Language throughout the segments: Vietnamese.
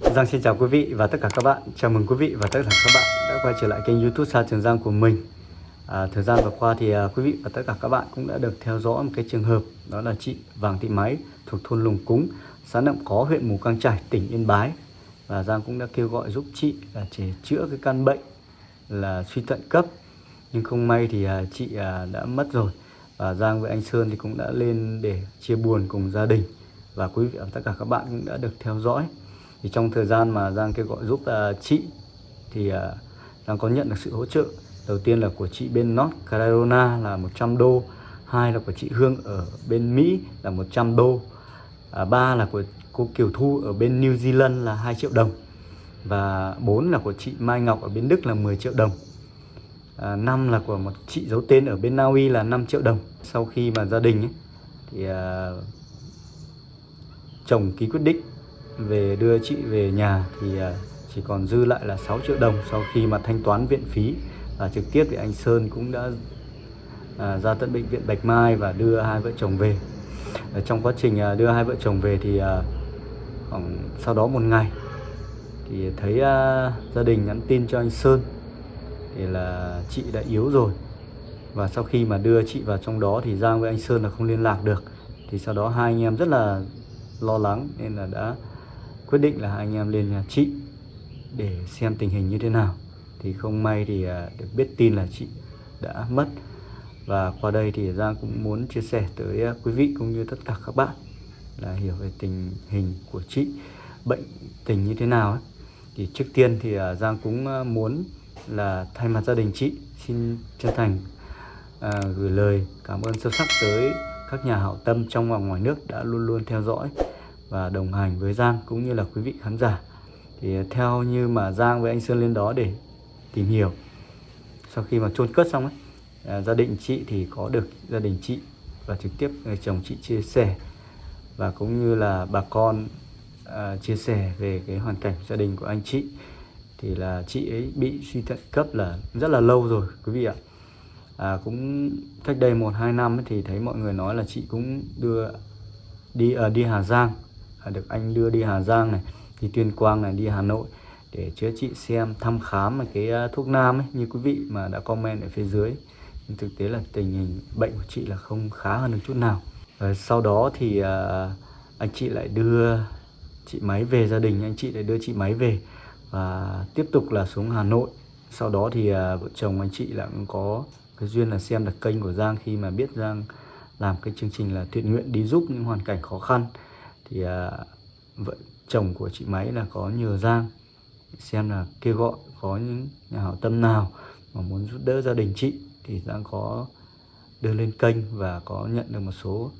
Giang xin chào quý vị và tất cả các bạn. Chào mừng quý vị và tất cả các bạn đã quay trở lại kênh youtube Sa Trường Giang của mình. À, Thời gian vừa qua thì à, quý vị và tất cả các bạn cũng đã được theo dõi một cái trường hợp Đó là chị Vàng Thị Máy thuộc thôn Lùng Cúng xã Nậm Có huyện Mù Căng Trải, tỉnh Yên Bái. Và Giang cũng đã kêu gọi giúp chị là để chữa cái căn bệnh là suy thận cấp. Nhưng không may thì à, chị à, đã mất rồi. Và Giang với anh Sơn thì cũng đã lên để chia buồn cùng gia đình. Và quý vị và tất cả các bạn cũng đã được theo dõi thì trong thời gian mà Giang kêu gọi giúp uh, chị thì uh, Giang có nhận được sự hỗ trợ đầu tiên là của chị bên North Carolina là 100 đô hai là của chị Hương ở bên Mỹ là 100 đô à, ba là của cô Kiều Thu ở bên New Zealand là 2 triệu đồng và bốn là của chị Mai Ngọc ở bên Đức là 10 triệu đồng. À, 5 là của một chị giấu tên ở bên Na Uy là 5 triệu đồng. Sau khi mà gia đình ấy, thì à, chồng ký quyết định về đưa chị về nhà thì à, chỉ còn dư lại là 6 triệu đồng sau khi mà thanh toán viện phí. Và trực tiếp thì anh Sơn cũng đã à, ra tận bệnh viện Bạch Mai và đưa hai vợ chồng về. Ở trong quá trình à, đưa hai vợ chồng về thì à, khoảng sau đó một ngày thì thấy à, gia đình nhắn tin cho anh Sơn thì là chị đã yếu rồi. Và sau khi mà đưa chị vào trong đó thì Giang với anh Sơn là không liên lạc được. Thì sau đó hai anh em rất là lo lắng nên là đã quyết định là anh em lên nhà chị để xem tình hình như thế nào. Thì không may thì à, được biết tin là chị đã mất. Và qua đây thì Giang cũng muốn chia sẻ tới à, quý vị cũng như tất cả các bạn là hiểu về tình hình của chị bệnh tình như thế nào ấy. thì trước tiên thì à, Giang cũng muốn là thay mặt gia đình chị xin chân thành à, gửi lời cảm ơn sâu sắc tới các nhà hảo tâm trong và ngoài nước đã luôn luôn theo dõi và đồng hành với Giang cũng như là quý vị khán giả. Thì theo như mà Giang với anh Sơn lên đó để tìm hiểu sau khi mà chôn cất xong ấy à, gia đình chị thì có được gia đình chị và trực tiếp người chồng chị chia sẻ và cũng như là bà con à, chia sẻ về cái hoàn cảnh gia đình của anh chị. Thì là chị ấy bị suy thận cấp là rất là lâu rồi quý vị ạ. À, cũng cách đây một hai năm ấy, thì thấy mọi người nói là chị cũng đưa đi uh, đi Hà Giang. À, được anh đưa đi Hà Giang này, đi Tuyên Quang này, đi Hà Nội để chữa trị, xem, thăm khám cái à, thuốc nam ấy, như quý vị mà đã comment ở phía dưới. Nhưng thực tế là tình hình bệnh của chị là không khá hơn được chút nào. Và sau đó thì à, anh chị lại đưa chị máy về gia đình, anh chị lại đưa chị máy về và tiếp tục là xuống Hà Nội. Sau đó thì vợ chồng anh chị lại cũng có cái duyên là xem được kênh của Giang khi mà biết Giang làm cái chương trình là thiện nguyện đi giúp những hoàn cảnh khó khăn thì à, vợ chồng của chị máy là có nhờ Giang xem là kêu gọi có những nhà hảo tâm nào mà muốn giúp đỡ gia đình chị. Thì Giang có đưa lên kênh và có nhận được một số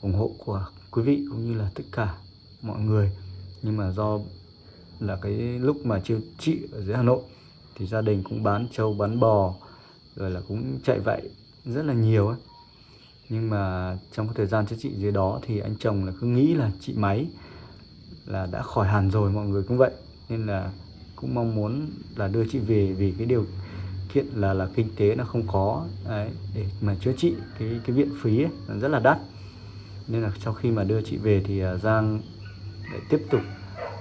ủng hộ của quý vị cũng như là tất cả mọi người. Nhưng mà do là cái lúc mà chị, chị ở dưới Hà Nội thì gia đình cũng bán trâu bán bò rồi là cũng chạy vậy rất là nhiều ấy nhưng mà trong cái thời gian chữa trị dưới đó thì anh chồng là cứ nghĩ là chị máy là đã khỏi hẳn rồi mọi người cũng vậy. Nên là cũng mong muốn là đưa chị về vì cái điều kiện là là kinh tế nó không có. Đấy, để mà chữa trị cái cái viện phí ấy, rất là đắt. Nên là sau khi mà đưa chị về thì à, Giang lại tiếp tục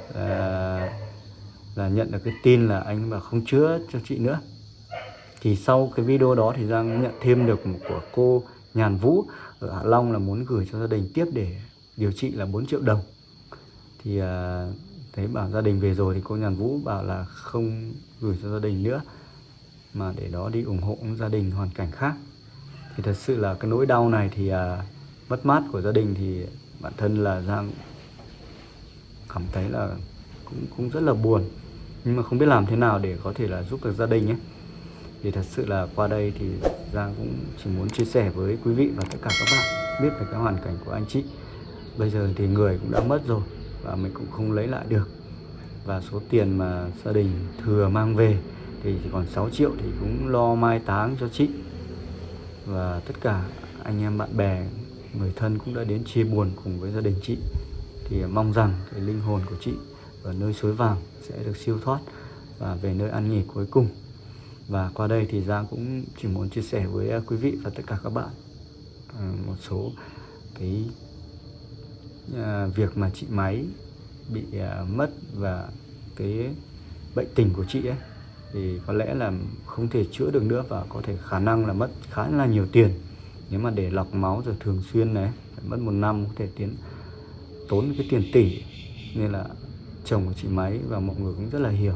uh, là nhận được cái tin là anh mà không chữa cho chị nữa. Thì sau cái video đó thì Giang nhận thêm được một của cô Nhàn Vũ ở Hạ Long là muốn gửi cho gia đình tiếp để điều trị là 4 triệu đồng. Thì à, thấy bảo gia đình về rồi thì cô Nhàn Vũ bảo là không gửi cho gia đình nữa mà để đó đi ủng hộ gia đình hoàn cảnh khác. Thì thật sự là cái nỗi đau này thì à, mất mát của gia đình thì bản thân là Giang cảm thấy là cũng cũng rất là buồn. Nhưng mà không biết làm thế nào để có thể là giúp được gia đình ấy thì thật sự là qua đây thì Giang cũng chỉ muốn chia sẻ với quý vị và tất cả các bạn biết về cái hoàn cảnh của anh chị. Bây giờ thì người cũng đã mất rồi và mình cũng không lấy lại được. Và số tiền mà gia đình thừa mang về thì chỉ còn 6 triệu thì cũng lo mai táng cho chị. Và tất cả anh em bạn bè, người thân cũng đã đến chia buồn cùng với gia đình chị. Thì mong rằng cái linh hồn của chị ở nơi suối vàng sẽ được siêu thoát và về nơi an nghỉ cuối cùng và qua đây thì Giang cũng chỉ muốn chia sẻ với à, quý vị và tất cả các bạn à, một số cái à, việc mà chị máy bị mất và cái bệnh tình của chị ấy, thì có lẽ là không thể chữa được nữa và có thể khả năng là mất khá là nhiều tiền. Nếu mà để lọc máu rồi thường xuyên này phải mất một năm có thể tiến, tốn cái tiền tỷ. Nên là chồng của chị máy và mọi người cũng rất là hiểu.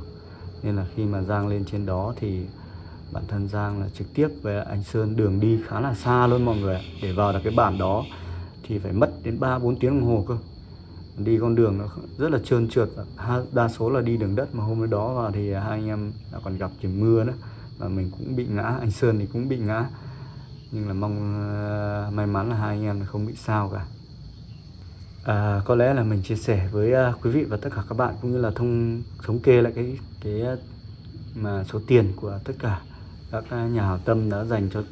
Nên là khi mà Giang lên trên đó thì bản thân Giang là trực tiếp với anh Sơn đường đi khá là xa luôn mọi người để vào được cái bản đó thì phải mất đến 3 4 tiếng đồng hồ cơ. Đi con đường nó rất là trơn trượt đa số là đi đường đất mà hôm đó vào thì hai anh em đã còn gặp trời mưa nữa và mình cũng bị ngã anh Sơn thì cũng bị ngã. Nhưng là mong uh, may mắn là hai anh em không bị sao cả. À, có lẽ là mình chia sẻ với uh, quý vị và tất cả các bạn cũng như là thông thống kê lại cái cái mà số tiền của tất cả các à, nhà hảo tâm đã dành cho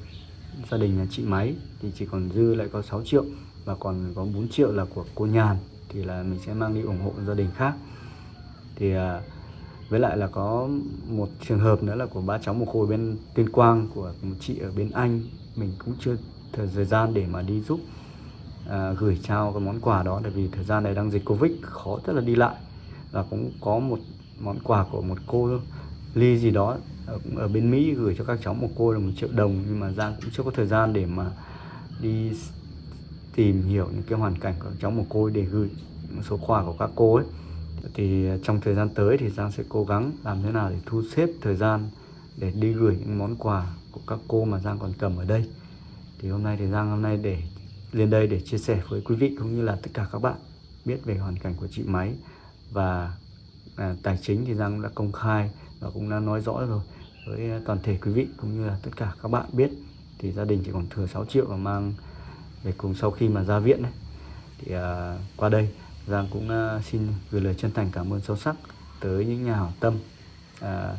gia đình nhà chị máy thì chỉ còn dư lại có 6 triệu và còn có 4 triệu là của cô nhàn thì là mình sẽ mang đi ủng hộ gia đình khác. Thì à, với lại là có một trường hợp nữa là của ba cháu một côi bên tuyên quang của một chị ở bên anh mình cũng chưa thời gian để mà đi giúp à, gửi trao cái món quà đó tại vì thời gian này đang dịch covid khó rất là đi lại. Và cũng có một món quà của một cô ly gì đó ở, ở bên Mỹ gửi cho các cháu một cô là một triệu đồng nhưng mà Giang cũng chưa có thời gian để mà đi tìm hiểu những cái hoàn cảnh của cháu một cô để gửi một số quà của các cô ấy. Thì à, trong thời gian tới thì Giang sẽ cố gắng làm thế nào để thu xếp thời gian để đi gửi những món quà của các cô mà Giang còn cầm ở đây. Thì hôm nay thì Giang hôm nay để lên đây để chia sẻ với quý vị cũng như là tất cả các bạn biết về hoàn cảnh của chị Máy. Và à, tài chính thì Giang đã công khai và cũng đã nói rõ rồi với toàn thể quý vị cũng như là tất cả các bạn biết thì gia đình chỉ còn thừa 6 triệu và mang về cùng sau khi mà ra viện này thì à, qua đây Giang cũng à, xin gửi lời chân thành cảm ơn sâu sắc tới những nhà hảo tâm à,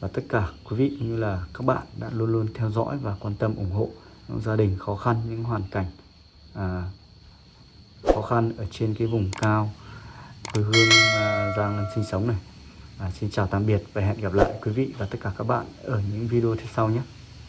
và tất cả quý vị cũng như là các bạn đã luôn luôn theo dõi và quan tâm ủng hộ những gia đình khó khăn những hoàn cảnh à, khó khăn ở trên cái vùng cao quê hương à, Giang sinh sống này à, xin chào tạm biệt và hẹn gặp lại quý vị và tất cả các bạn ở những video tiếp sau nhé.